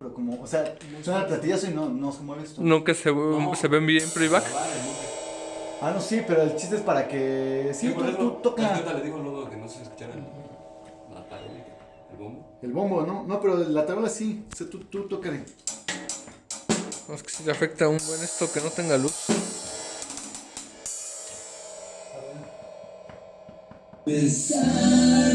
Pero como, o sea, suena pues, el platillazo y no, no se mueve esto. que se, se ven bien playback. Ah, no, sí, pero el chiste es para que. Sí, Sí, tú, eso, tú toca. le digo luego que no se escuchara el, la tarola, el bombo. El bombo, ¿no? No, pero la tarola sí. O sea, tú, tú tócale. No, es que si le afecta un buen esto que no tenga luz. Besar.